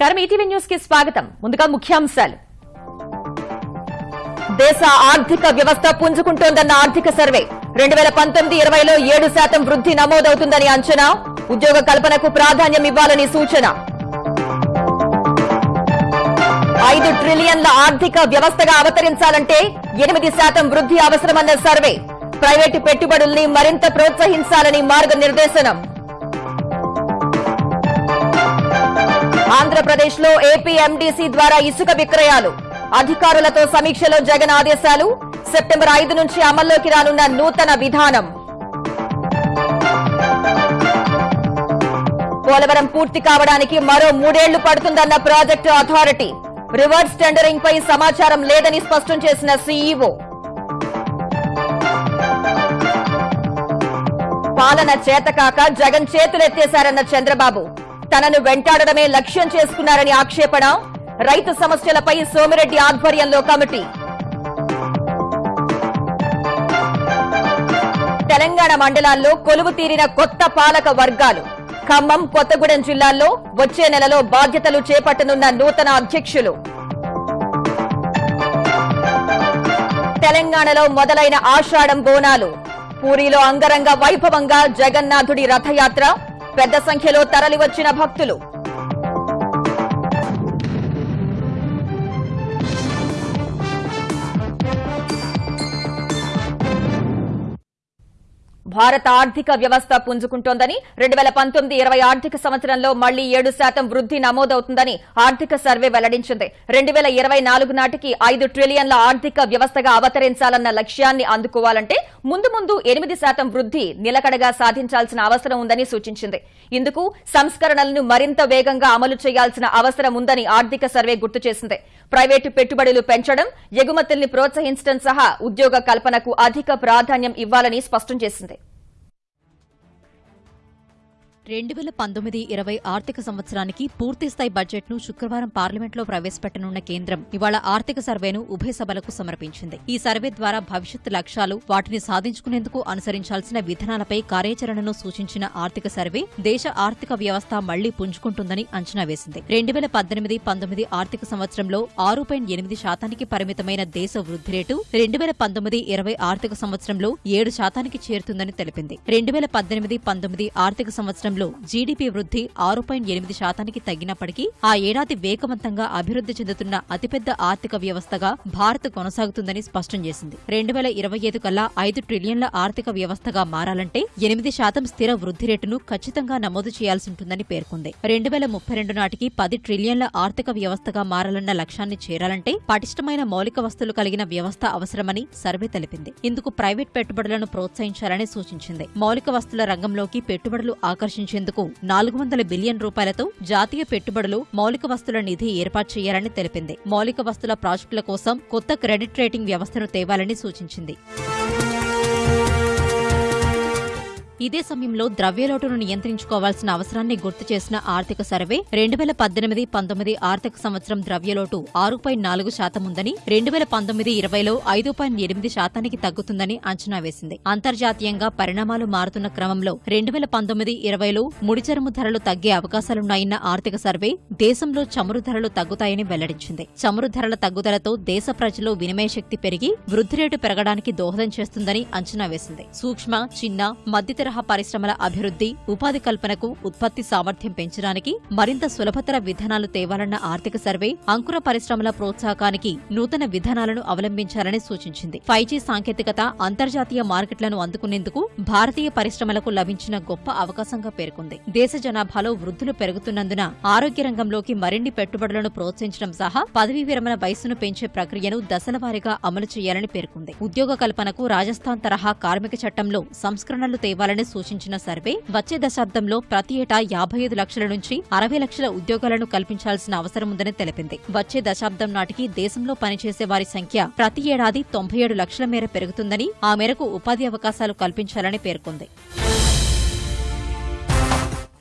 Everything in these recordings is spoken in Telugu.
నమస్కారం. ఈటీవీ న్యూస్కి స్వాగతం. ముందుగా ముఖ్యాంశాలు. దేశ ఆర్థిక వ్యవస్థ పుంజుకుంటోందన్న ఆర్థిక సర్వే. రెండు వేల పంతొమ్మిది ఇరవైలో ఏడు శాతం వృద్ధి నమోదవుతుందని అంచనా. ఉద్యోగ కల్పనకు ప్రాధాన్యం ఇవ్వాలని సూచన. ఐదు ట్రిలియన్ల ఆర్థిక వ్యవస్థగా అవతరించాలంటే ఎనిమిది శాతం వృద్ధి అవసరమన్న సర్వే. ప్రైవేటు పెట్టుబడుల్ని మరింత ప్రోత్సహించాలని మార్గనిర్దేశనం. ఆంధ్రప్రదేశ్లో ఏపీఎండీసీ ద్వారా ఇసుక విక్రయాలు. అధికారులతో సమీక్షలో జగన్ ఆదేశాలు. సెప్టెంబర్ ఐదు నుంచి అమల్లోకి రానున్న నూతన విధానం. పోలవరం పూర్తి కావడానికి మరో మూడేళ్ళు పడుతుందన్న ప్రాజెక్టు అథారిటీ. రివర్స్ టెండరింగ్ పై సమాచారం లేదని స్పష్టం చేసిన సీఈఓ. పాలన చేతకాక జగన్ చేతులెత్తేశారన్న చంద్రబాబు. తనను వెంటాడడమే లక్ష్యం చేసుకున్నారని ఆక్షేపణ. రైతు సమస్యలపై సోమిరెడ్డి ఆధ్వర్యంలో కమిటీ. తెలంగాణ మండలాల్లో కొలువు తీరిన కొత్త పాలక వర్గాలు. ఖమ్మం కొత్తగూడెం జిల్లాల్లో వచ్చే నెలలో బాధ్యతలు చేపట్టనున్న నూతన అధ్యక్షులు. తెలంగాణలో మొదలైన ఆషాఢం బోనాలు. పూరిలో అంగరంగ వైభవంగా జగన్నాథుడి రథయాత్ర. పెద్ద సంఖ్యలో తరలివచ్చిన భక్తులు. భారత ఆర్థిక వ్యవస్థ పుంజుకుంటోందని రెండు వేల పంతొమ్మిది ఇరవై ఆర్థిక సంవత్సరంలో మళ్ళీ ఏడు శాతం వృద్ధి నమోదవుతుందని ఆర్థిక సర్వే వెల్లడించింది. రెండు వేల ఇరవై నాలుగు నాటికి ఐదు ట్రిలియన్ల ఆర్థిక వ్యవస్థగా అవతరించాలన్న లక్ష్యాన్ని అందుకోవాలంటే ముందు ముందు ఎనిమిది శాతం వృద్ధి నిలకడగా సాధించాల్సిన అవసరం ఉందని సూచించింది. ఇందుకు సంస్కరణలను మరింత వేగంగా అమలు చేయాల్సిన అవసరం ఉందని ఆర్థిక సర్వే గుర్తు చేసింది. ప్రైవేటు పెట్టుబడులు పెంచడం ఎగుమతుల్ని ప్రోత్సహించడం సహా ఉద్యోగ కల్పనకు అధిక ప్రాధాన్యం ఇవ్వాలని స్పష్టం చేసింది. రెండు వేల పంతొమ్మిది ఇరవై ఆర్థిక సంవత్సరానికి పూర్తిస్థాయి బడ్జెట్ను శుక్రవారం పార్లమెంట్లో ప్రవేశపెట్టనున్న కేంద్రం ఇవాళ ఆర్థిక సర్వేను ఉభయ సభలకు సమర్పించింది. ఈ సర్వే ద్వారా భవిష్యత్ లక్ష్యాలు వాటిని సాధించుకునేందుకు అనుసరించాల్సిన విధానాలపై కార్యాచరణను సూచించిన ఆర్థిక సర్వే దేశ ఆర్థిక వ్యవస్థ మళ్ళీ పుంజుకుంటుందని అంచనా వేసింది. రెండు వేల పద్దెనిమిది పంతొమ్మిది ఆర్థిక సంవత్సరంలో ఆరు పాయింట్ ఎనిమిది శాతానికి పరిమితమైన దేశ వృద్ధి రేటు రెండు వేల పంతొమ్మిది ఇరవై ఆర్థిక సంవత్సరంలో ఏడు శాతానికి చేరుతుందని తెలిపింది. రెండు వేల పద్దెనిమిది పంతొమ్మిది ఆర్థిక సంవత్సరం సంవత్సరంలో జీడీపీ వృద్ధి ఆరు పాయింట్ ఎనిమిది శాతానికి తగ్గినప్పటికీ ఆ ఏడాది వేగవంతంగా అభివృద్ధి చెందుతున్న అతిపెద్ద ఆర్థిక వ్యవస్థగా భారత్ కొనసాగుతుందని స్పష్టం చేసింది. రెండు వేల ఇరవై ఐదు కల్లా ఐదు ట్రిలియన్ల ఆర్థిక వ్యవస్థగా మారాలంటే ఎనిమిది శాతం స్థిర వృద్ధి రేటును ఖచ్చితంగా నమోదు చేయాల్సి ఉంటుందని పేర్కొంది. రెండు వేల ముప్పై రెండు నాటికి పది ట్రిలియన్ల ఆర్థిక వ్యవస్థగా మారాలన్న లక్ష్యాన్ని చేరాలంటే పటిష్టమైన మౌలిక వస్తువులు కలిగిన వ్యవస్థ అవసరమని సర్వే తెలిపింది. ఇందుకు ప్రైవేట్ పెట్టుబడులను ప్రోత్సహించాలని సూచించింది. మౌలిక వస్తువుల రంగంలోకి పెట్టుబడులు ఆకర్షించేందుకు నాలుగు వందల బిలియన్ రూపాయలతో జాతీయ పెట్టుబడులు మౌలిక వస్తువుల నిధి ఏర్పాటు చేయాలని తెలిపింది. మౌలిక వస్తుల ప్రాజెక్టుల కోసం కొత్త క్రెడిట్ రేటింగ్ వ్యవస్థను తేవాలని సూచించింది. ఇదే సమయంలో ద్రవ్యలోటును నియంత్రించుకోవాల్సిన అవసరాన్ని గుర్తు చేసిన ఆర్థిక సర్వే రెండు వేల పద్దెనిమిది పంతొమ్మిది ఆర్థిక సంవత్సరం ద్రవ్యలోటు ఆరు పాయింట్ నాలుగు శాతం ఉందని రెండు వేల పంతొమ్మిది ఇరవైలో ఐదు పాయింట్ ఎనిమిది శాతానికి తగ్గుతుందని అంచనా వేసింది. అంతర్జాతీయంగా పరిణామాలు మారుతున్న క్రమంలో రెండు వేల పంతొమ్మిది ఇరవైలో ముడిచరుము ధరలు తగ్గే అవకాశాలున్నాయన్న ఆర్థిక సర్వే దేశంలో చమురు ధరలు తగ్గుతాయని వెల్లడించింది. చమురు ధరల తగ్గుదలతో దేశ ప్రజల్లో వినిమయ శక్తి పెరిగి వృద్ధి రేటు పెరగడానికి దోహదం చేస్తుందని అంచనా వేసింది. సూక్ష్మ చిన్న మధ్యతర తరహా పరిశ్రమల అభివృద్ధి ఉపాధి కల్పనకు ఉత్పత్తి సామర్థ్యం పెంచడానికి మరింత సులభతర విధానాలు తేవాలన్న ఆర్థిక సర్వే అంకుర పరిశ్రమల ప్రోత్సాహకానికి నూతన విధానాలను అవలంబించాలని సూచించింది. ఫైవ్ జీ సాంకేతికత అంతర్జాతీయ మార్కెట్లను అందుకునేందుకు భారతీయ పరిశ్రమలకు లభించిన గొప్ప అవకాశంగా పేర్కొంది. దేశ జనాభాలో వృద్ధులు పెరుగుతున్నందున ఆరోగ్య రంగంలోకి మరిన్ని పెట్టుబడులను ప్రోత్సహించడం సహా పదవీ విరమణ వయస్సును పెంచే ప్రక్రియను దశలవారీగా అమలు చేయాలని పేర్కొంది. ఉద్యోగ కల్పనకు రాజస్థాన్ తరహా కార్మిక చట్టంలో సంస్కరణలు తేవాలని సూచించిన సర్వే వచ్చే దశాబ్దంలో ప్రతి ఏటా యాభై ఐదు లక్షల నుంచి అరవై లక్షల ఉద్యోగాలను కల్పించాల్సిన అవసరం ఉందని తెలిపింది. వచ్చే దశాబ్దం నాటికి దేశంలో పనిచేసే వారి సంఖ్య ప్రతి ఏడాది తొంభై ఏడు లక్షల మేర పెరుగుతుందని ఆ మేరకు ఉపాధి అవకాశాలు కల్పించాలని పేర్కొంది.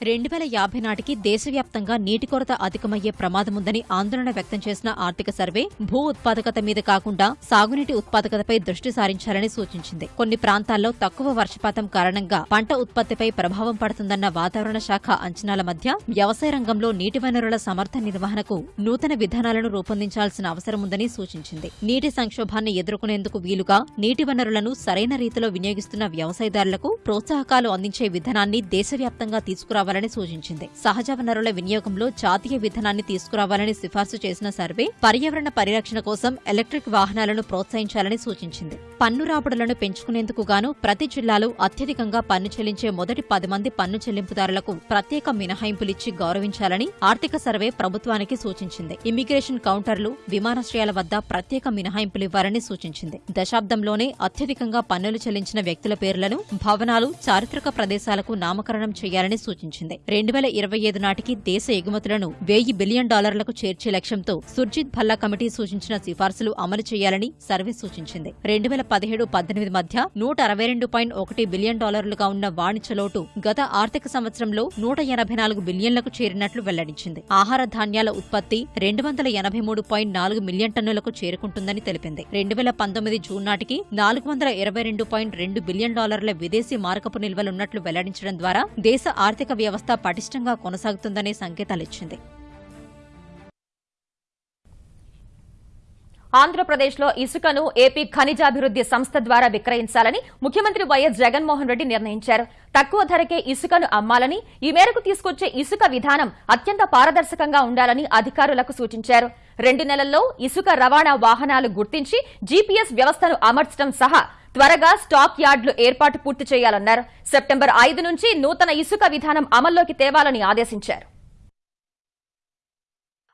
రెండు వేల యాభై నాటికి దేశవ్యాప్తంగా నీటి కొరత అధికమయ్యే ప్రమాదముందని ఆందోళన వ్యక్తం చేసిన ఆర్థిక సర్వే భూ ఉత్పాదకత మీద కాకుండా సాగునీటి ఉత్పాదకతపై దృష్టి సారించాలని సూచించింది. కొన్ని ప్రాంతాల్లో తక్కువ వర్షపాతం కారణంగా పంట ఉత్పత్తిపై ప్రభావం పడుతుందన్న వాతావరణ శాఖ అంచనాల మధ్య వ్యవసాయ రంగంలో నీటి వనరుల సమర్థ నిర్వహణకు నూతన విధానాలను రూపొందించాల్సిన అవసరముందని సూచించింది. నీటి సంక్షోభాన్ని ఎదుర్కొనేందుకు వీలుగా నీటి వనరులను సరైన రీతిలో వినియోగిస్తున్న వ్యవసాయదారులకు ప్రోత్సాహకాలు అందించే విధానాన్ని దేశవ్యాప్తంగా తీసుకురావాలని సూచించింది. సహజ వనరుల వినియోగంలో జాతీయ విధానాన్ని తీసుకురావాలని సిఫార్సు చేసిన సర్వే పర్యావరణ పరిరక్షణ కోసం ఎలక్ట్రిక్ వాహనాలను ప్రోత్సహించాలని సూచించింది. పన్ను రాబడులను పెంచుకునేందుకు గాను ప్రతి జిల్లాలో అత్యధికంగా పన్ను చెల్లించే మొదటి పది మంది పన్ను చెల్లింపుదారులకు ప్రత్యేక మినహాయింపులిచ్చి గౌరవించాలని ఆర్థిక సర్వే ప్రభుత్వానికి సూచించింది. ఇమ్మిగ్రేషన్ కౌంటర్లు విమానాశ్రయాల వద్ద ప్రత్యేక మినహాయింపులివ్వాలని సూచించింది. దశాబ్దంలోనే అత్యధికంగా పన్నులు చెల్లించిన వ్యక్తుల పేర్లను భవనాలు చారిత్రక ప్రదేశాలకు నామకరణం చేయాలని సూచించింది. రెండు వేల ఇరవై ఐదు నాటికి దేశ ఎగుమతులను వెయ్యి బిలియన్ డాలర్లకు చేర్చే లక్ష్యంతో సుర్జిత్ భల్లా కమిటీ సూచించిన సిఫార్సులు అమలు చేయాలని సర్వే సూచించింది. రెండు వేల పదిహేడు పద్దెనిమిది మధ్య నూట అరవై రెండు పాయింట్ ఒకటి బిలియన్ డాలర్లుగా ఉన్న వాణిజ్య లోటు గత ఆర్థిక సంవత్సరంలో నూట ఎనభై నాలుగు బిలియన్లకు చేరినట్లు వెల్లడించింది. ఆహార ధాన్యాల ఉత్పత్తి రెండు వందల ఎనభై మూడు పాయింట్ నాలుగు మిలియన్ టన్నులకు చేరుకుంటుందని తెలిపింది. రెండు వేల పంతొమ్మిది జూన్ నాటికి నాలుగు వందల ఇరవై రెండు పాయింట్ రెండు బిలియన్ డాలర్ల విదేశీ మారకపు నిల్వలున్నట్లు వెల్లడించడం ద్వారా దేశ ఆర్థిక వ్యవస్థ పటిష్టంగా కొనసాగుతుందనే సంకేతాలిచ్చింది. ఆంధ్రప్రదేశ్లో ఇసుకను ఏపీ ఖనిజాభివృద్ది సంస్థ ద్వారా విక్రయించాలని ముఖ్యమంత్రి వైఎస్ జగన్మోహన్ రెడ్డి నిర్ణయించారు. తక్కువ ధరకే ఇసుకను అమ్మాలని ఈ మేరకు తీసుకొచ్చే ఇసుక విధానం అత్యంత పారదర్శకంగా ఉండాలని అధికారులకు సూచించారు. రెండు నెలల్లో ఇసుక రవాణా వాహనాలు గుర్తించి జీపీఎస్ వ్యవస్థను అమర్చడం సహా త్వరగా స్టాక్ యార్డులు ఏర్పాటు పూర్తి చేయాలన్నారు. సెప్టెంబర్ ఐదు నుంచి నూతన ఇసుక విధానం అమల్లోకి తేవాలని ఆదేశించారు.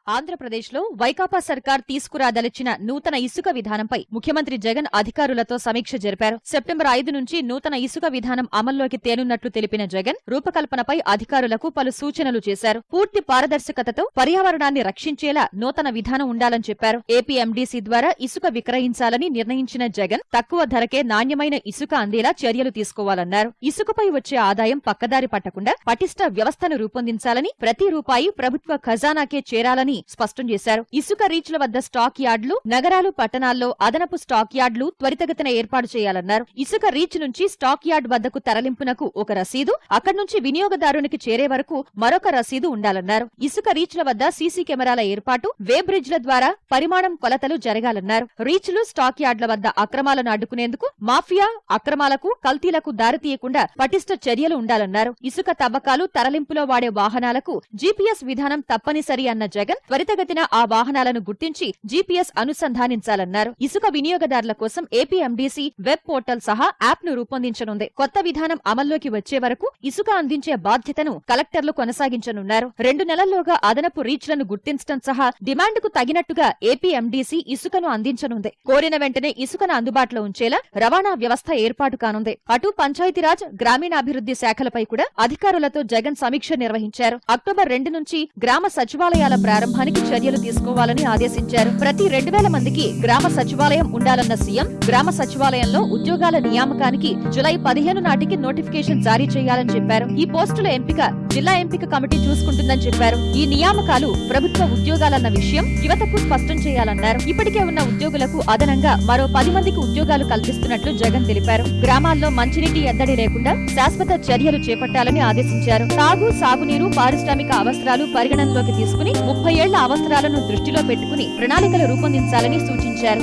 ఆంధ్రప్రదేశ్లో వైకాపా సర్కార్ తీసుకురాదలిచిన నూతన ఇసుక విధానంపై ముఖ్యమంత్రి జగన్ అధికారులతో సమీక్ష జరిపారు. సెప్టెంబర్ ఐదు నుంచి నూతన ఇసుక విధానం అమల్లోకి తేనున్నట్లు తెలిపిన జగన్ రూపకల్పనపై అధికారులకు పలు సూచనలు చేశారు. పూర్తి పారదర్శకతతో పర్యావరణాన్ని రక్షించేలా నూతన విధానం ఉండాలని చెప్పారు. ఏపీఎండీసీ ద్వారా ఇసుక విక్రయించాలని నిర్ణయించిన జగన్ తక్కువ ధరకే నాణ్యమైన ఇసుక అందేలా చర్యలు తీసుకోవాలన్నారు. ఇసుకపై వచ్చే ఆదాయం పక్కదారి పట్టకుండా పటిష్ట వ్యవస్థను రూపొందించాలని ప్రతి రూపాయి ప్రభుత్వ ఖజానాకే చేరాలని స్పష్టం చేశారు. ఇసుక రీచ్ల వద్ద స్టాక్ యార్డులు నగరాలు పట్టణాల్లో అదనపు స్టాక్ యార్డులు త్వరితగతిన ఏర్పాటు చేయాలన్నారు. ఇసుక రీచ్ నుంచి స్టాక్ యార్డ్ వద్దకు తరలింపునకు ఒక రసీదు అక్కడి నుంచి వినియోగదారునికి చేరే వరకు మరొక రసీదు ఉండాలన్నారు. ఇసుక రీచ్ల వద్ద సీసీ కెమెరాల ఏర్పాటు వే బ్రిడ్జ్ల ద్వారా పరిమాణం కొలతలు జరగాలన్నారు. రీచ్లు స్టాక్ యార్డ్ల వద్ద అక్రమాలను అడ్డుకునేందుకు మాఫియా అక్రమాలకు కల్తీలకు దారితీయకుండా పటిష్ట చర్యలు ఉండాలన్నారు. ఇసుక తవ్వకాలు తరలింపులో వాడే వాహనాలకు జీపీఎస్ విధానం తప్పనిసరి అన్న జగన్ త్వరితగతిన ఆ వాహనాలను గుర్తించి జీపీఎస్ అనుసంధానించాలన్నారు. ఇసుక వినియోగదారుల కోసం ఏపీఎండీసీ వెబ్ పోర్టల్ సహా యాప్ను రూపొందించనుంది. కొత్త విధానం అమల్లోకి వచ్చే వరకు ఇసుక అందించే బాధ్యతను కలెక్టర్లు కొనసాగించనున్నారు. రెండు నెలల్లోగా అదనపు రీచ్లను గుర్తించడం సహా డిమాండ్కు తగినట్టుగా ఏపీఎండీసీ ఇసుకను అందించనుంది. కోరిన వెంటనే ఇసుకను అందుబాటులో ఉంచేలా రవాణా వ్యవస్థ ఏర్పాటు కానుంది. అటు పంచాయతీరాజ్ గ్రామీణాభివృద్ధి శాఖలపై కూడా అధికారులతో జగన్ సమీక్ష నిర్వహించారు. అక్టోబర్ రెండు నుంచి గ్రామ సచివాలయాల ప్రారంభానికి చర్యలు తీసుకోవాలని ఆదేశించారు. ప్రతి రెండు వేల మందికి గ్రామ సచివాలయం ఉండాలన్న సీఎం గ్రామ సచివాలయంలో ఉద్యోగాల నియామకానికి జులై పదిహేను నాటికి నోటిఫికేషన్ జారీ చేయాలని చెప్పారు. ఈ పోస్టుల ఎంపిక జిల్లా ఎంపిక కమిటీ చూసుకుంటుందని చెప్పారు. ఈ నియామకాలు ప్రభుత్వ ఉద్యోగాలన్న విషయం యువతకు స్పష్టం చేయాలన్నారు. ఇప్పటికే ఉన్న ఉద్యోగులకు అదనంగా మరో పది మందికి ఉద్యోగాలు కల్పిస్తున్నట్లు జగన్ తెలిపారు. గ్రామాల్లో మంచినీటి ఎద్దడి లేకుండా శాశ్వత చర్యలు చేపట్టాలని ఆదేశించారు. తాగు సాగునీరు పారిశ్రామిక అవసరాలు పరిగణనలోకి తీసుకుని ముప్పై ఐదేళ్ళ అవసరాలను దృష్టిలో పెట్టుకుని ప్రణాళికలు రూపొందించాలని సూచించారు.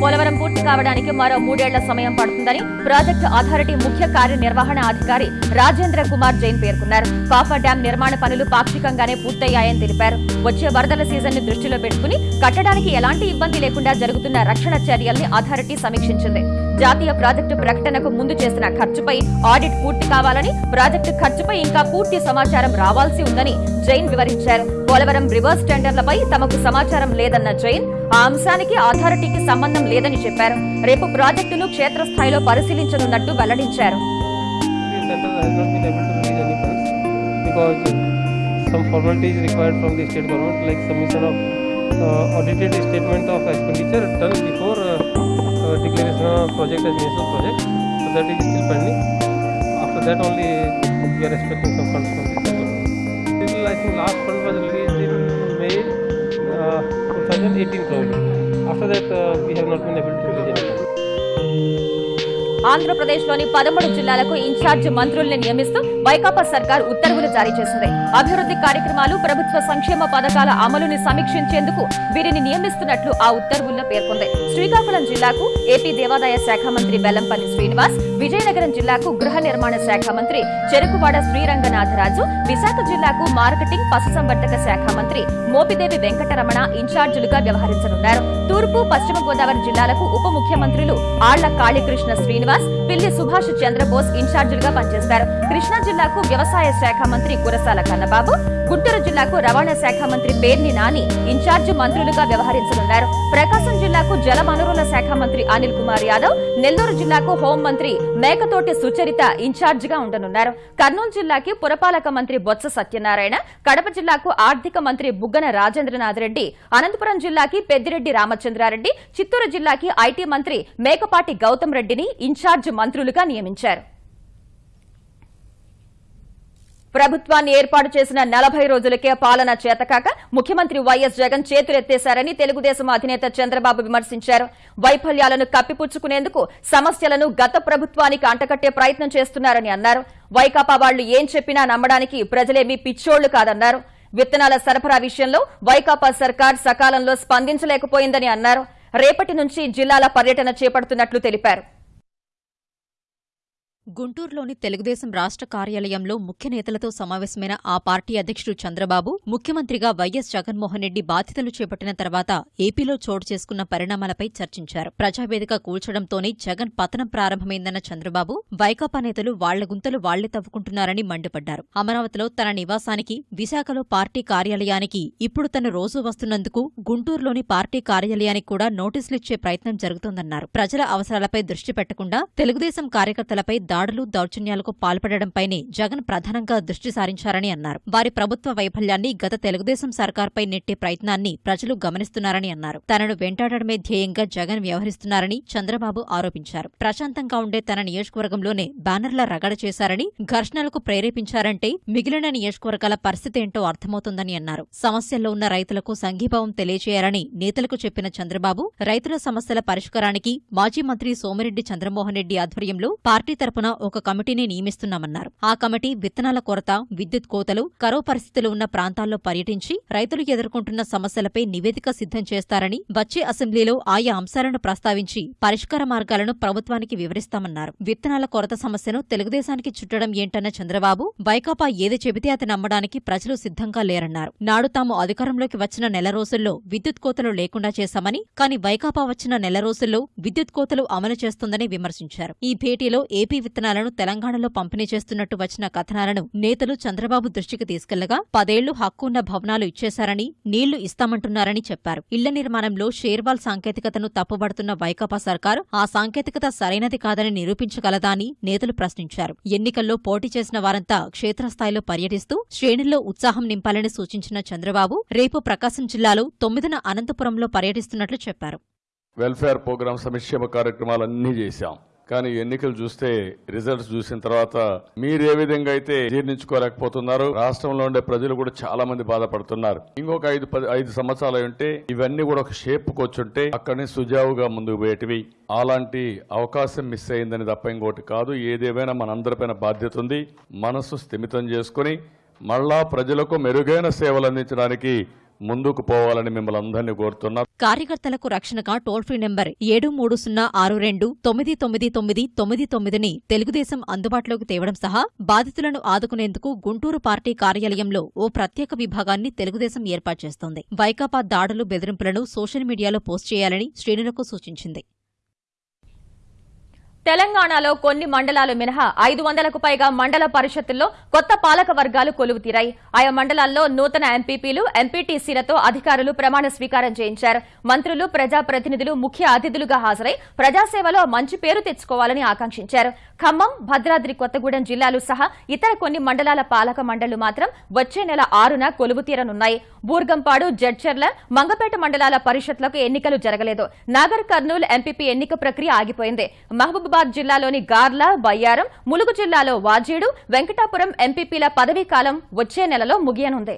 పోలవరం పూర్తి కావడానికి మరో మూడేళ్ళ సమయం పడుతుందని ప్రాజెక్టు అథారిటీ ముఖ్య కార్యనిర్వహణ అధికారి రాజేంద్ర కుమార్ జైన్ పేర్కొన్నారు. కాఫర్ డ్యాం నిర్మాణ పనులు పాక్షికంగానే పూర్తయ్యాయని తెలిపారు. వచ్చే వరదల సీజన్ని దృష్టిలో పెట్టుకుని కట్టడానికి ఎలాంటి ఇబ్బంది లేకుండా జరుగుతున్న రక్షణ చర్యల్ని అథారిటీ సమీక్షించింది. జాతీయ ప్రాజెక్టు ప్రకటనకు ముందు చేసిన ఖర్చుపై ఆడిట్ పూర్తి కావాలని ప్రాజెక్టు ఖర్చుపై ఇంకా పూర్తి సమాచారం రావాల్సి ఉందని జైన్ వివరించారు. పోలవరం రివర్స్ టెండర్లపై తమకు సమాచారం లేదన్న జైన్ ఆ అంశానికి అథారిటీకి సంబంధం లేదని చెప్పారు. రేపు ప్రాజెక్టును క్షేత్రస్థాయిలో పరిశీలించనున్నట్టు వెల్లడించారు. Some formalities required from the state government like submission of uh, audited statement of expenditure done before uh uh, declaration of project as national project so that is still pending after that only we are expecting some funds from central government. I think last fund was released in May uh, 2018 probably. After that, uh, we have not been able to. ఆంధ్రప్రదేశ్లోని పదమూడు జిల్లాలకు ఇన్ఛార్జ్ మంత్రుల్ని నియమిస్తూ వైకాపా సర్కార్ ఉత్తర్వులు జారీ చేసింది. అభివృద్ధి కార్యక్రమాలు ప్రభుత్వ సంక్షేమ పథకాల అమలుని సమీక్షించేందుకు వీరిని నియమిస్తున్నట్లు ఆ ఉత్తర్వుల్లో పేర్కొంది. శ్రీకాకుళం జిల్లాకు ఏపీ దేవాదాయ శాఖ మంత్రి వెల్లంపల్లి శ్రీనివాస్ విజయనగరం జిల్లాకు గృహ నిర్మాణ శాఖ మంత్రి చెరుకువాడ శ్రీరంగనాథరాజు విశాఖ జిల్లాకు మార్కెటింగ్ పశుసంవర్ధక శాఖ మంత్రి మోపిదేవి వెంకటరమణ ఇన్ఛార్జీలుగా వ్యవహరించనున్నారు. తూర్పు పశ్చిమ గోదావరి జిల్లాలకు ఉప ముఖ్యమంత్రులు ఆళ్ళ కాళీకృష్ణ శ్రీనివాస్ పిల్లి సుభాష్ చంద్రబోస్ ఇన్ఛార్జీలుగా పనిచేస్తారు. కృష్ణా జిల్లాకు వ్యవసాయ శాఖ మంత్రి కురసాల కన్నబాబు గుంటూరు జిల్లాకు రవాణా శాఖ మంత్రి పేర్ని నాని ఇన్ఛార్జి మంత్రులుగా వ్యవహరించనున్నారు. ప్రకాశం జిల్లాకు జల వనరుల శాఖ మంత్రి అనిల్ కుమార్ యాదవ్ నెల్లూరు జిల్లాకు హోంమంత్రి మేకతోటి సుచరిత ఇన్ఛార్జిగా ఉండనున్నారు. కర్నూలు జిల్లాకి పురపాలక మంత్రి బొత్స సత్యనారాయణ కడప జిల్లాకు ఆర్థిక మంత్రి బుగ్గన రాజేంద్రనాథ్ రెడ్డి అనంతపురం జిల్లాకి పెద్దిరెడ్డి రామచంద్రారెడ్డి చిత్తూరు జిల్లాకి ఐటీ మంత్రి మేకపాటి గౌతమ్ రెడ్డిని ఇన్ఛార్జ్ మంత్రులుగా నియమించారు. ప్రభుత్వాన్ని ఏర్పాటు చేసిన నలభై రోజులకే పాలన చేతకాక ముఖ్యమంత్రి వైఎస్ జగన్ చేతులెత్తేశారని తెలుగుదేశం అధినేత చంద్రబాబు విమర్శించారు. వైఫల్యాలను కప్పిపుచ్చుకునేందుకు సమస్యలను గత ప్రభుత్వానికి అంటకట్టే ప్రయత్నం చేస్తున్నారని అన్నారు. వైకాపా వాళ్ళు ఏం చెప్పినా నమ్మడానికి ప్రజలేమీ పిచ్చోళ్ళు కాదన్నారు. విత్తనాల సరఫరా విషయంలో వైకాపా సర్కార్ సకాలంలో స్పందించలేకపోయిందని అన్నారు. రేపటి నుంచి జిల్లాల పర్యటన చేపడుతున్నట్లు తెలిపారు. గుంటూరులోని తెలుగుదేశం రాష్ట్ర కార్యాలయంలో ముఖ్య నేతలతో సమావేశమైన ఆ పార్టీ అధ్యక్షుడు చంద్రబాబు ముఖ్యమంత్రిగా వైఎస్ జగన్మోహన్ రెడ్డి బాధ్యతలు చేపట్టిన తర్వాత ఏపీలో చోటు చేసుకున్న పరిణామాలపై చర్చించారు. ప్రజావేదిక కూల్చడంతోనే జగన్ పతనం ప్రారంభమైందన్న చంద్రబాబు వైకాపా నేతలు వాళ్ళ గుంతలు వాళ్ళే తవ్వుకుంటున్నారని మండిపడ్డారు. అమరావతిలో తన నివాసానికి విశాఖలో పార్టీ కార్యాలయానికి ఇప్పుడు తను రోజూ వస్తున్నందుకు గుంటూరులోని పార్టీ కార్యాలయానికి కూడా నోటీసులిచ్చే ప్రయత్నం జరుగుతోందన్నారు. ప్రజల అవసరాలపై దృష్టి పెట్టకుండా తెలుగుదేశం కార్యకర్తలపై దాడులు దౌర్జన్యాలకు పాల్పడడంపైనే జగన్ ప్రధానంగా దృష్టి సారించారని అన్నారు. వారి ప్రభుత్వ వైఫల్యాన్ని గత తెలుగుదేశం సర్కార్పై నెట్టే ప్రయత్నాన్ని ప్రజలు గమనిస్తున్నారని అన్నారు. తనను వెంటాడడమే ధ్యేయంగా జగన్ వ్యవహరిస్తున్నారని చంద్రబాబు ఆరోపించారు. ప్రశాంతంగా ఉండే తన నియోజకవర్గంలోనే బ్యానర్ల రగడ చేశారని ఘర్షణలకు ప్రేరేపించారంటే మిగిలిన నియోజకవర్గాల పరిస్థితి ఏంటో అర్థమవుతుందని అన్నారు. సమస్యల్లో ఉన్న రైతులకు సంఘీభావం తెలియజేయాలని నేతలకు చెప్పిన చంద్రబాబు రైతుల సమస్యల పరిష్కారానికి మాజీ మంత్రి సోమిరెడ్డి చంద్రమోహన్ రెడ్డి ఆధ్వర్యంలో పార్టీ తరపున ఒక కమిటీని నియమిస్తున్నామన్నారు. ఆ కమిటీ విత్తనాల కొరత విద్యుత్ కోతలు కరో పరిస్థితులు ఉన్న ప్రాంతాల్లో పర్యటించి రైతులు ఎదుర్కొంటున్న సమస్యలపై నివేదిక సిద్ధం చేస్తారని వచ్చే అసెంబ్లీలో ఆయా అంశాలను ప్రస్తావించి పరిష్కార మార్గాలను ప్రభుత్వానికి వివరిస్తామన్నారు. విత్తనాల కొరత సమస్యను తెలుగుదేశానికి చుట్టడం ఏంటన్న చంద్రబాబు వైకాపా ఏది చెబితే అది నమ్మడానికి ప్రజలు సిద్ధంగా లేరన్నారు. నాడు తాము అధికారంలోకి వచ్చిన నెల రోజుల్లో విద్యుత్ కోతలు లేకుండా చేశామని కానీ వైకాపా వచ్చిన నెల రోజుల్లో విద్యుత్ కోతలు అమలు చేస్తుందని విమర్శించారు. ఈ భేటీలో ఏపీ విత్తనాలను తెలంగాణలో పంపిణీ చేస్తున్నట్టు వచ్చిన కథనాలను నేతలు చంద్రబాబు దృష్టికి తీసుకెళ్ళగా పదేళ్ళు హక్కున్న భవనాలు ఇచ్చేశారని నీళ్ళు ఇస్తామంటున్నారని చెప్పారు. ఇళ్ళ నిర్మాణంలో షేర్వాల్ సాంకేతికతను తప్పుబడుతున్న వైకాపా సర్కారు ఆ సాంకేతికత సరైనది కాదని నిరూపించగలదా అని నేతలు ప్రశ్నించారు. ఎన్నికల్లో పోటీ చేసిన వారంతా క్షేత్రస్థాయిలో పర్యటిస్తూ శ్రేణుల్లో ఉత్సాహం నింపాలని సూచించిన చంద్రబాబు రేపు ప్రకాశం జిల్లాలో తొమ్మిదిన అనంతపురంలో పర్యటిస్తున్నట్లు చెప్పారు. వెల్ఫేర్ ప్రోగ్రామ్ సంక్షేమ కార్యక్రమాలన్నీ చేశాం. కానీ ఎన్నికలు చూస్తే రిజల్ట్స్ చూసిన తర్వాత మీరు ఏ విధంగా అయితే జీర్ణించుకోలేకపోతున్నారు రాష్ట్రంలో ఉండే ప్రజలు కూడా చాలా మంది బాధపడుతున్నారు. ఇంకొక ఐదు పది ఐదు సంవత్సరాలు ఉంటే ఇవన్నీ కూడా ఒక షేప్ వచ్చుంటే అక్కడనే సుజావుగా ముందుకు పోయేటివి. అలాంటి అవకాశం మిస్ అయిందని తప్ప ఇంకోటి కాదు. ఏదేమైనా మనందరిపైన బాధ్యత ఉంది. మనస్సు స్థిమితం చేసుకుని మళ్ళా ప్రజలకు మెరుగైన సేవలు అందించడానికి ముందుకు పోవాలని మిమ్మల్ని అందరినీ కోరుతున్నా. కార్యకర్తలకు రక్షణగా టోల్ ఫ్రీ నెంబర్ ఏడు మూడు సున్నా ఆరు రెండు తొమ్మిది తొమ్మిది తొమ్మిది తొమ్మిది తొమ్మిదిని తెలుగుదేశం అందుబాటులోకి తేవడం సహా బాధితులను ఆదుకునేందుకు గుంటూరు పార్టీ కార్యాలయంలో ఓ ప్రత్యేక విభాగాన్ని తెలుగుదేశం ఏర్పాటు చేస్తోంది. వైకాపా దాడులు బెదిరింపులను సోషల్ మీడియాలో పోస్ట్ చేయాలని శ్రేణులకు సూచించింది. తెలంగాణలో కొన్ని మండలాలు మినహా ఐదు వందలకు పైగా మండల పరిషత్తుల్లో కొత్త పాలక వర్గాలు కొలువు తీరాయి ఆయా మండలాల్లో నూతన ఎంపీపీలు ఎంపీటీసీలతో అధికారులు ప్రమాణ స్వీకారం చేయించారు. మంత్రులు ప్రజాప్రతినిధులు ముఖ్య అతిథులుగా హాజరై ప్రజాసేవలో మంచి పేరు తెచ్చుకోవాలని ఆకాంక్షించారు. ఖమ్మం భద్రాద్రి కొత్తగూడెం జిల్లాలు సహా ఇతర కొన్ని మండలాల పాలక మండళ్ళు మాత్రం వచ్చే నెల ఆరున కొలువు తీరనున్నాయి బూర్గంపాడు జడ్చర్ల మంగపేట మండలాల పరిషత్లకు ఎన్నికలు జరగలేదు. నాగర్ కర్నూలు ఎంపీపీ ఎన్నిక ప్రక్రియ ఆగిపోయింది. మహబూబ్ మహబూబాబాద్ జిల్లాలోని గార్ల బయ్యారం ములుగు జిల్లాలో వాజేడు వెంకటాపురం ఎంపీపీల పదవీ కాలం వచ్చే నెలలో ముగియనుంది.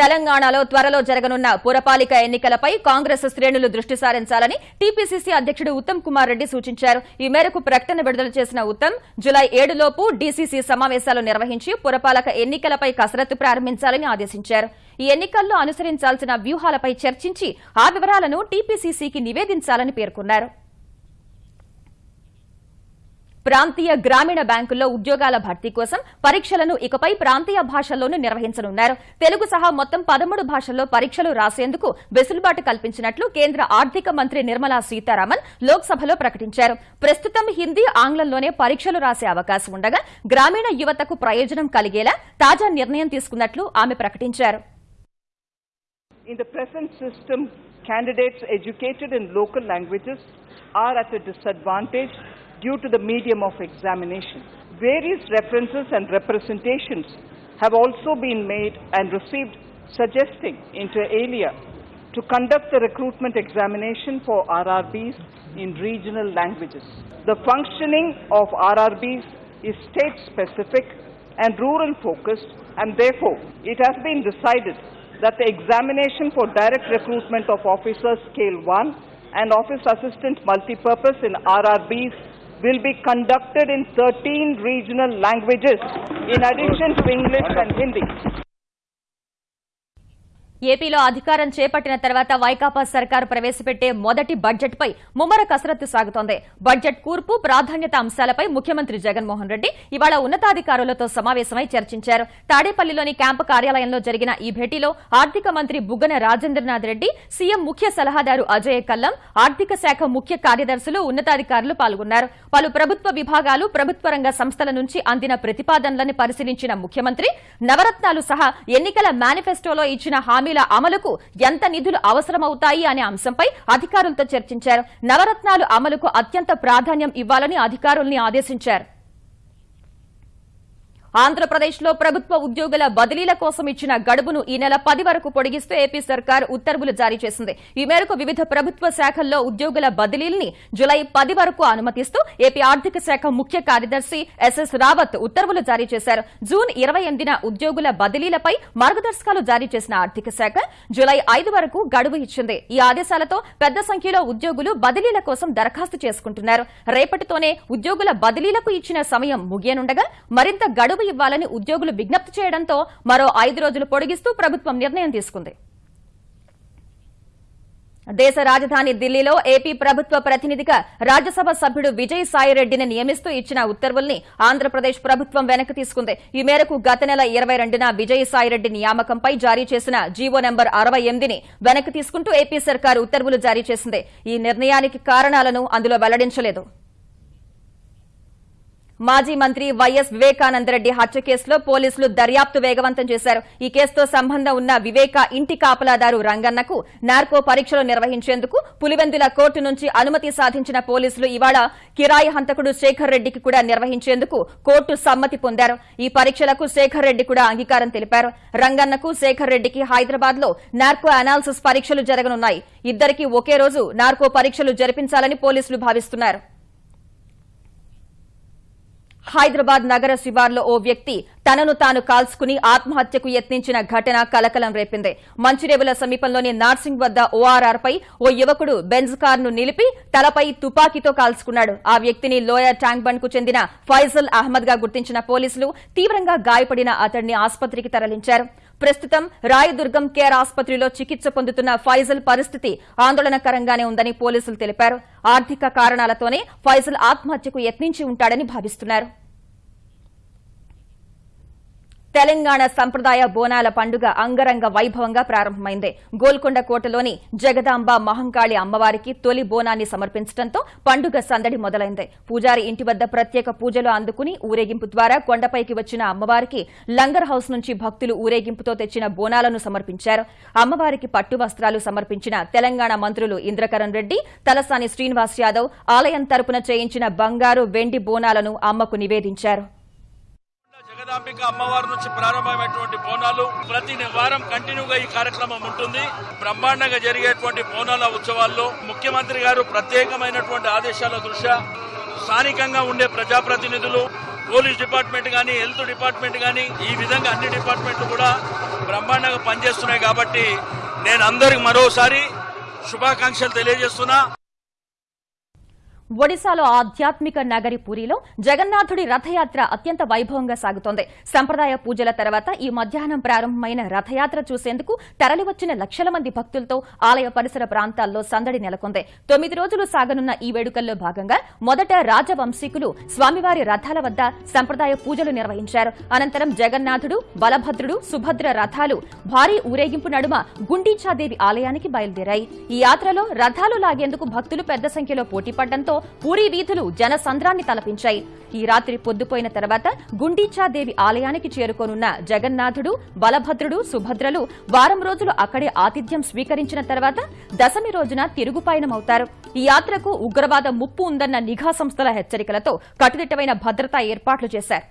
తెలంగాణలో త్వరలో జరగనున్న పురపాలిక ఎన్నికలపై కాంగ్రెస్ శ్రేణులు దృష్టి సారించాలని టీపీసీసీ అధ్యక్షుడు ఉత్తమ్ కుమార్ రెడ్డి సూచించారు. ఈ మేరకు ప్రకటన విడుదల చేసిన ఉత్తమ్ జులై ఏడులోపు డీసీసీ సమావేశాలు నిర్వహించి పురపాలక ఎన్నికలపై కసరత్తు ప్రారంభించాలని ఆదేశించారు. ఈ ఎన్నికల్లో అనుసరించాల్సిన వ్యూహాలపై చర్చించి ఆ వివరాలను టీపీసీసీకి నివేదించాలని పేర్కొన్నారు. ప్రాంతీయ గ్రామీణ బ్యాంకుల్లో ఉద్యోగాల భర్తీ కోసం పరీక్షలను ఇకపై ప్రాంతీయ భాషల్లోనూ నిర్వహించనున్నారు. తెలుగు సహా మొత్తం పదమూడు భాషల్లో పరీక్షలు రాసేందుకు వెసులుబాటు కల్పించినట్లు కేంద్ర ఆర్థిక మంత్రి నిర్మలా సీతారామన్ లోక్సభలో ప్రకటించారు. ప్రస్తుతం హిందీ ఆంగ్లంలోనే పరీక్షలు రాసే అవకాశం ఉండగా గ్రామీణ యువతకు ప్రయోజనం కలిగేలా తాజా నిర్ణయం తీసుకున్నట్లు ఆమె ప్రకటించారు. In the present system, candidates educated in local languages are at a disadvantage. Due to the medium of examination. Various references and representations have also been made and received suggesting inter alia to conduct the recruitment examination for RRBs in regional languages. The functioning of RRBs is state specific and rural focused and therefore it has been decided that the examination for direct recruitment of officers scale 1 and office assistant multipurpose in RRBs will be conducted in 13 regional languages in addition to English and Hindi. ఏపీలో అధికారం చేపట్టిన తర్వాత వైకాపా సర్కారు ప్రవేశపెట్టే మొదటి బడ్జెట్ పై ముమ్మర కసరత్తు సాగుతోంది. బడ్జెట్ కూర్పు ప్రాధాన్యత అంశాలపై ముఖ్యమంత్రి జగన్మోహన్ రెడ్డి ఇవాళ ఉన్నతాధికారులతో సమావేశమై చర్చించారు. తాడేపల్లిలోని క్యాంపు కార్యాలయంలో జరిగిన ఈ భేటీలో ఆర్థిక మంత్రి బుగ్గన రాజేంద్రనాథ్ రెడ్డి సీఎం ముఖ్య సలహాదారు అజయ్ కల్లం ఆర్థిక శాఖ ముఖ్య కార్యదర్శులు ఉన్నతాధికారులు పాల్గొన్నారు. పలు ప్రభుత్వ విభాగాలు ప్రభుత్వ రంగ సంస్థల నుంచి అందిన ప్రతిపాదనలను పరిశీలించిన ముఖ్యమంత్రి నవరత్నాలు సహా ఎన్నికల మేనిఫెస్టోలో ఇచ్చిన హామీ హామీల అమలుకు ఎంత నిధులు అవసరమవుతాయి అనే అంశంపై అధికారులతో చర్చించారు. నవరత్నాలు అమలుకు అత్యంత ప్రాధాన్యం ఇవ్వాలని అధికారుల్ని ఆదేశించారు. ఆంధ్రప్రదేశ్లో ప్రభుత్వ ఉద్యోగుల బదిలీల కోసం ఇచ్చిన గడువును ఈ నెల పది వరకు పొడిగిస్తూ ఏపీ సర్కార్ ఉత్తర్వులు జారీ చేసింది. ఈ మేరకు వివిధ ప్రభుత్వ శాఖల్లో ఉద్యోగుల బదిలీల్ని జులై పది వరకు అనుమతిస్తూ ఏపీ ఆర్థిక శాఖ ముఖ్య కార్యదర్శి ఎస్ఎస్ రావత్ ఉత్తర్వులు జారీ చేశారు. జూన్ ఇరవై ఎనిమిదిన ఉద్యోగుల బదిలీలపై మార్గదర్శకాలు జారీ చేసిన ఆర్థిక శాఖ జులై ఐదు వరకు గడువు ఇచ్చింది. ఈ ఆదేశాలతో పెద్ద సంఖ్యలో ఉద్యోగులు బదిలీల కోసం దరఖాస్తు చేసుకుంటున్నారు. రేపటితోనే ఉద్యోగుల బదిలీలకు ఇచ్చిన సమయం ముగియనుండగా మరింత గడువు ఇవ్వాలని ఉద్యోగులు విజ్ఞప్తి చేయడంతో మరో ఐదు రోజులు పొడిగిస్తూ ప్రభుత్వం నిర్ణయం తీసుకుంది. దేశ రాజధాని ఢిల్లీలో ఏపీ ప్రభుత్వ ప్రతినిధిగా రాజ్యసభ సభ్యుడు విజయ్ సాయిరెడ్డిని నియమిస్తూ ఇచ్చిన ఉత్తర్వుల్ని ఆంధ్రప్రదేశ్ ప్రభుత్వం వెనక్కి తీసుకుంది. ఈ మేరకు గత నెల ఇరవై రెండున విజయ్ సాయిరెడ్డి నియామకంపై జారీ చేసిన జీవో నెంబర్ అరవై ఎనిమిదిని వెనక్కి తీసుకుంటూ ఏపీ సర్కారు ఉత్తర్వులు జారీ చేసింది. ఈ నిర్ణయానికి కారణాలను అందులో వెల్లడించలేదు. మాజీ మంత్రి వైఎస్ వివేకానందరెడ్డి హత్య కేసులో పోలీసులు దర్యాప్తు వేగవంతం చేశారు. ఈ కేసుతో సంబంధం ఉన్న వివేక ఇంటి కాపలాదారు రంగన్నకు నార్కో పరీక్షలు నిర్వహించేందుకు పులివెందుల కోర్టు నుంచి అనుమతి సాధించిన పోలీసులు ఇవాళ కిరాయి హంతకుడు శేఖర్ రెడ్డికి కూడా నిర్వహించేందుకు కోర్టు సమ్మతి పొందారు. ఈ పరీక్షలకు శేఖర్ రెడ్డి కూడా అంగీకారం తెలిపారు. రంగన్నకు శేఖర్ రెడ్డికి హైదరాబాద్లో నార్కో అనాలిసిస్ పరీక్షలు జరగనున్నాయి. ఇద్దరికి ఒకే రోజు నార్కో పరీక్షలు జరిపించాలని పోలీసులు భావిస్తున్నారు. హైదరాబాద్ నగర శివార్లో ఓ వ్యక్తి తనను తాను కాల్చుకుని ఆత్మహత్యకు యత్నించిన ఘటన కలకలం రేపింది. మంచిరేవుల సమీపంలోని నార్సింగ్ వద్ద ఓఆర్ఆర్ పై ఓ యువకుడు బెంజ్ కారును నిలిపి తలపై తుపాకీతో కాల్చుకున్నాడు. ఆ వ్యక్తిని లోయర్ ట్యాంక్ బండ్కు చెందిన ఫైజల్ అహ్మద్గా గుర్తించిన పోలీసులు తీవ్రంగా గాయపడిన అతడిని ఆసుపత్రికి తరలించారు. ప్రస్తుతం రాయదుర్గం కేర్ ఆసుపత్రిలో చికిత్స పొందుతున్న ఫైజల్ పరిస్థితి ఆందోళనకరంగానే ఉందని పోలీసులు తెలిపారు. ఆర్థిక కారణాలతోనే ఫైజల్ ఆత్మహత్యకు యత్నించి ఉంటాడని భావిస్తున్నారు. తెలంగాణ సంప్రదాయ బోనాల పండుగ అంగరంగ వైభవంగా ప్రారంభమైంది. గోల్కొండ కోటలోని జగదాంబ మహంకాళి అమ్మవారికి తొలి బోనాన్ని సమర్పించడంతో పండుగ సందడి మొదలైంది. పూజారి ఇంటి వద్ద ప్రత్యేక పూజలు అందుకుని ఊరేగింపు ద్వారా కొండపైకి వచ్చిన అమ్మవారికి లంగర్ హౌస్ నుంచి భక్తులు ఊరేగింపుతో తెచ్చిన బోనాలను సమర్పించారు. అమ్మవారికి పట్టు వస్త్రాలు సమర్పించిన తెలంగాణ మంత్రులు ఇంద్రకరణ్ రెడ్డి తలసాని శ్రీనివాస్ యాదవ్ ఆలయం తరపున చేయించిన బంగారు వెండి బోనాలను అమ్మకు నివేదించారు. జగదాంబిక అమ్మవారి నుంచి ప్రారంభమైనటువంటి బోనాలు ప్రతి వారం కంటిన్యూగా ఈ కార్యక్రమం ఉంటుంది. బ్రహ్మాండంగా జరిగేటువంటి బోనాల ఉత్సవాల్లో ముఖ్యమంత్రి గారు ప్రత్యేకమైనటువంటి ఆదేశాల దృష్ట్యా స్థానికంగా ఉండే ప్రజాప్రతినిధులు పోలీస్ డిపార్ట్మెంట్ కానీ హెల్త్ డిపార్ట్మెంట్ కానీ ఈ విధంగా అన్ని డిపార్ట్మెంట్లు కూడా బ్రహ్మాండంగా పనిచేస్తున్నాయి కాబట్టి నేను అందరికి మరోసారి శుభాకాంక్షలు తెలియజేస్తున్నా. ఒడిశాలో ఆధ్యాత్మిక నగరి పూరిలో జగన్నాథుడి రథయాత్ర అత్యంత వైభవంగా సాగుతోంది. సంప్రదాయ పూజల తర్వాత ఈ మధ్యాహ్నం ప్రారంభమైన రథయాత్ర చూసేందుకు తరలివచ్చిన లక్షల మంది భక్తులతో ఆలయ పరిసర ప్రాంతాల్లో సందడి నెలకొంది. తొమ్మిది రోజులు సాగనున్న ఈ వేడుకల్లో భాగంగా మొదట రాజవంశీకులు స్వామివారి రథాల వద్ద సంప్రదాయ పూజలు నిర్వహించారు. అనంతరం జగన్నాథుడు బలభద్రుడు సుభద్ర రథాలు భారీ ఊరేగింపు నడుమ గుండీచాదేవి ఆలయానికి బయలుదేరాయి. ఈ యాత్రలో రథాలు లాగేందుకు భక్తులు పెద్ద సంఖ్యలో పోటీపడడంతో పూరీ వీధులు జనసంద్రాన్ని తలపించాయి. ఈ రాత్రి పొద్దుపోయిన తర్వాత గుండీచాదేవి ఆలయానికి చేరుకోనున్న జగన్నాథుడు బలభద్రుడు సుభద్రలు వారం రోజులు అక్కడే ఆతిథ్యం స్వీకరించిన తర్వాత దశమి రోజున తిరుగుపయనమవుతారు. ఈ యాత్రకు ఉగ్రవాద ముప్పు ఉందన్న నిఘా సంస్థల హెచ్చరికలతో కట్టుదిట్టమైన భద్రతా ఏర్పాట్లు చేశారు.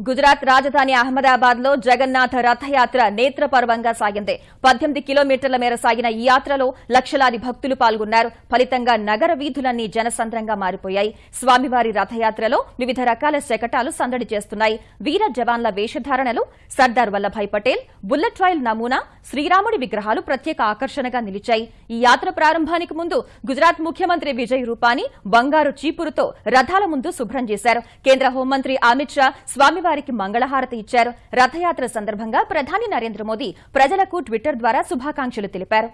గుజరాత్ రాజధాని అహ్మదాబాద్లో జగన్నాథ రథయాత్ర నేత్రపర్వంగా సాగింది. పద్దెనిమిది కిలోమీటర్ల మేర సాగిన ఈ యాత్రలో లక్షలాది భక్తులు పాల్గొన్నారు. ఫలితంగా నగర వీధులన్నీ జనసంద్రంగా మారిపోయాయి. స్వామివారి రథయాత్రలో వివిధ రకాల శకటాలు సందడి చేస్తున్నాయి. వీర జవాన్ల వేషధారణలు సర్దార్ వల్లభాయ్ పటేల్ బుల్లెట్ ట్రైల్ నమూనా శ్రీరాముడి విగ్రహాలు ప్రత్యేక ఆకర్షణగా నిలిచాయి. ఈ యాత్ర ప్రారంభానికి ముందు గుజరాత్ ముఖ్యమంత్రి విజయ్ రూపానీ బంగారు చీపురుతో రథాల ముందు శుభ్రం చేశారు. కేంద్ర హోంమంత్రి అమిత్ షా స్వామి స్వామివారికి మంగళహారతి ఇచ్చారు. రథయాత్ర సందర్భంగా ప్రధాని నరేంద్ర మోదీ ప్రజలకు ట్విట్టర్ ద్వారా శుభాకాంక్షలు తెలిపారు.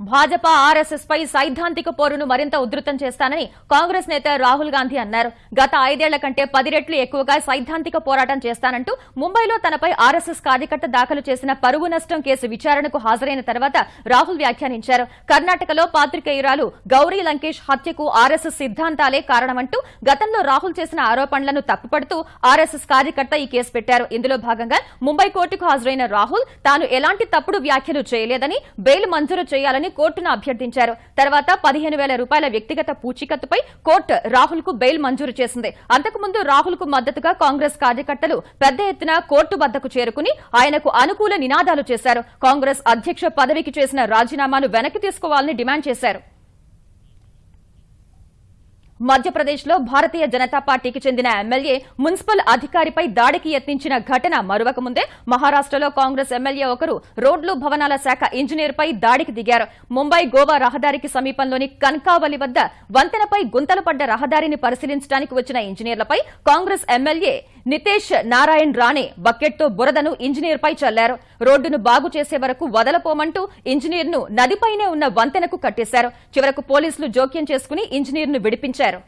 భాజపా ఆర్ఎస్ఎస్ పై సైద్ధాంతిక పోరును మరింత ఉధృతం చేస్తానని కాంగ్రెస్ నేత రాహుల్ గాంధీ అన్నారు. గత ఐదేళ్ళ కంటే పది రెట్లు ఎక్కువగా సైద్ధాంతిక పోరాటం చేస్తానంటూ ముంబైలో తనపై ఆర్ఎస్ఎస్ కార్యకర్త దాఖలు చేసిన పరువు నష్టం కేసు విచారణకు హాజరైన తర్వాత రాహుల్ వ్యాఖ్యానించారు. కర్ణాటకలో పాత్రికేయురాలు గౌరీ లంకేష్ హత్యకు ఆర్ఎస్ఎస్ సిద్ధాంతాలే కారణమంటూ గతంలో రాహుల్ చేసిన ఆరోపణలను తప్పుపడుతూ ఆర్ఎస్ఎస్ కార్యకర్త ఈ కేసు పెట్టారు. ఇందులో భాగంగా ముంబై కోర్టుకు హాజరైన రాహుల్ తాను ఎలాంటి తప్పుడు వ్యాఖ్యలు చేయలేదని బెయిల్ మంజూరు చేయాలని కోర్టును అభ్యర్థించారు. తర్వాత పదిహేను వేల రూపాయల వ్యక్తిగత పూచీకత్తుపై కోర్టు రాహుల్కు బెయిల్ మంజూరు చేసింది. అంతకుముందు రాహుల్కు మద్దతుగా కాంగ్రెస్ కార్యకర్తలు పెద్ద ఎత్తున కోర్టు వద్దకు చేరుకుని ఆయనకు అనుకూల నినాదాలు చేశారు. కాంగ్రెస్ అధ్యక్ష పదవికి చేసిన రాజీనామాను వెనక్కి తీసుకోవాలని డిమాండ్ చేశారు. మధ్యప్రదేశ్లో భారతీయ జనతా పార్టీకి చెందిన ఎమ్మెల్యే మున్సిపల్ అధికారిపై దాడికి యత్నించిన ఘటన మరొక ముందే మహారాష్టలో కాంగ్రెస్ ఎమ్మెల్యే ఒకరు రోడ్లు భవనాల శాఖ ఇంజనీర్పై దాడికి దిగారు. ముంబై గోవా రహదారికి సమీపంలోని కన్కావలి వద్ద వంతెనపై గుంతలు పడ్డ రహదారిని పరిశీలించడానికి వచ్చిన ఇంజనీర్లపై కాంగ్రెస్ ఎమ్మెల్యే నితేష్ నారాయణ్ రాణే బకెట్తో బురదను ఇంజనీర్పై చల్లారు. రోడ్డును బాగు చేసే వరకు వదలపోమంటూ ఇంజనీర్ను నదిపైనే ఉన్న వంతెనకు కట్టేశారు. చివరకు పోలీసులు జోక్యం చేసుకుని ఇంజనీర్ను విడిపించారు.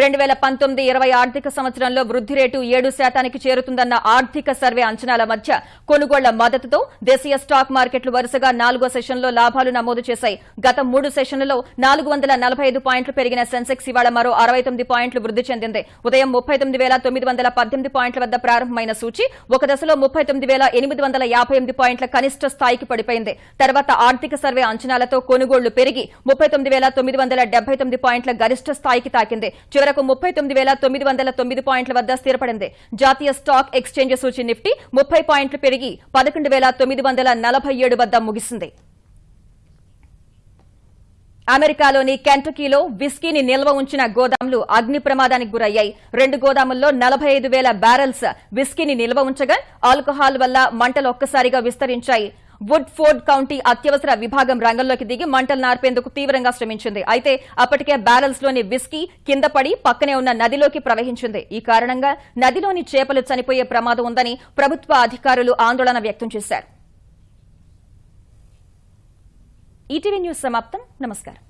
రెండు వేల పంతొమ్మిది ఇరవై ఆర్థిక సంవత్సరంలో వృద్ధి రేటు ఏడు శాతానికి చేరుతుందన్న ఆర్థిక సర్వే అంచనాల మధ్య కొనుగోళ్ళ మద్దతుతో దేశీయ స్టాక్ మార్కెట్లు వరుసగా నాలుగో సెషన్లో లాభాలు నమోదు చేశాయి. గత మూడు సెషన్లలో నాలుగు వందల నలభై ఐదు పాయింట్లు పెరిగిన సెన్సెక్స్ ఇవాళ మరో అరవై తొమ్మిది పాయింట్లు వృద్ధి చెందింది. ఉదయం ముప్పై తొమ్మిది వేల తొమ్మిది వందల పద్దెనిమిది పాయింట్ల వద్ద ప్రారంభమైన సూచి ఒక దశలో ముప్పై తొమ్మిది వేల ఎనిమిది వందల యాభై ఎనిమిది పాయింట్ల కనిష్ట స్థాయికి పడిపోయింది. తర్వాత ఆర్థిక సర్వే అంచనాలతో కొనుగోళ్ళు పెరిగి ముప్పై తొమ్మిది వేల తొమ్మిది వందల డెబ్బై తొమ్మిది పాయింట్ల గరిష్ట స్థాయికి తాకింది. చివరకు ముప్పై తొమ్మిది వేల తొమ్మిది వందల తొమ్మిది పాయింట్ల వద్ద స్థిరపడింది. జాతీయ స్టాక్ ఎక్స్చేంజ్ సూచి నిఫ్టీ ముప్పై పాయింట్లు పెరిగి పదకొండు వేల తొమ్మిది వందల నలభై ఏడు వద్ద ముగిసింది. అమెరికాలోని కెంటకీలో విస్కీని నిల్వ ఉంచిన గోదాములు అగ్ని ప్రమాదానికి గురయ్యాయి. రెండు గోదాముల్లో నలభై ఐదు వేల బ్యారెల్స్ విస్కీని నిల్వ ఉంచగా ఆల్కహాల్ వల్ల మంటలు ఒక్కసారిగా విస్తరించాయి. వుడ్ ఫోర్డ్ కౌంటీ అత్యవసర విభాగం రంగంలోకి దిగి మంటలు నార్పేందుకు తీవ్రంగా శ్రమించింది. అయితే అప్పటికే బ్యారెల్స్లోని విస్కీ కింద పడి పక్కనే ఉన్న నదిలోకి ప్రవహించింది. ఈ కారణంగా నదిలోని చేపలు చనిపోయే ప్రమాదం ఉందని ప్రభుత్వ అధికారులు ఆందోళన వ్యక్తం చేశారు. ఈటీవీ న్యూస్ సమాప్తం. నమస్కారం.